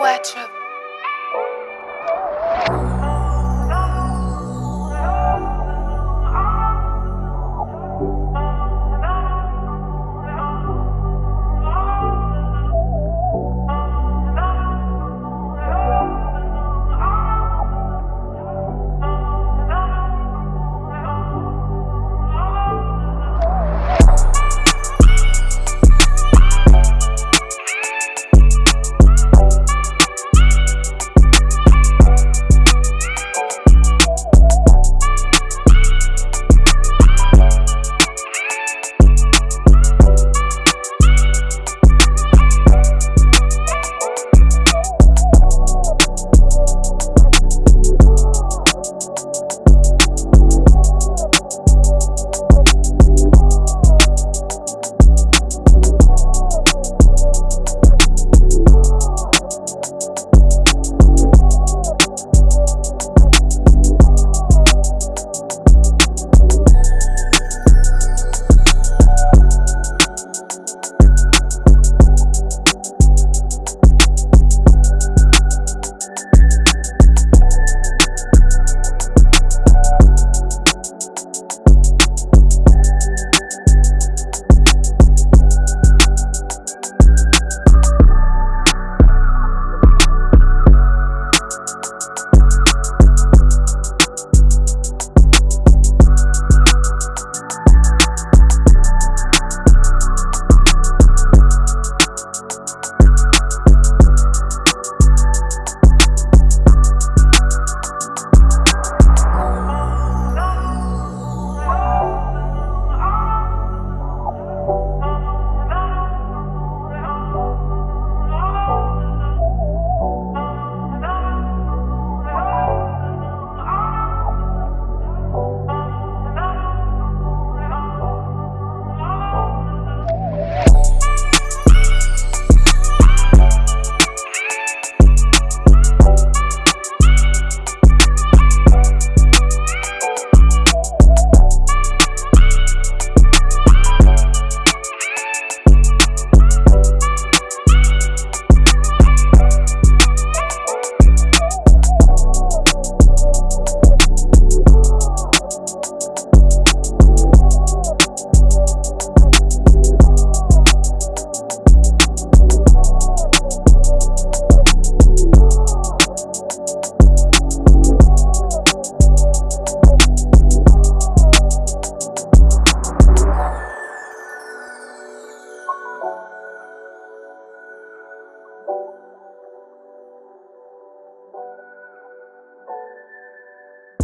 Wet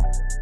you